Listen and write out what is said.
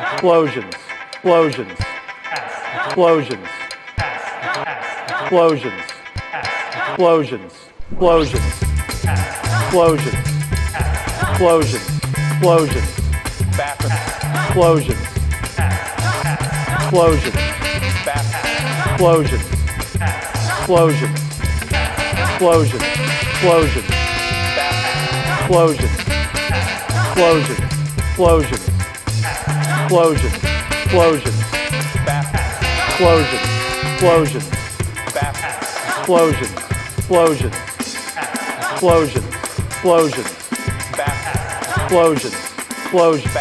explosions, explosions, explosions, explosions, explosions, explosions, explosions, explosions, explosions, explosions, explosions, explosions, explosions, explosions, explosions, explosions, explosions, explosions, explosions, bathroom, explosions, explosions, explosions, explosions, bathroom, explosions, explosions, bathroom.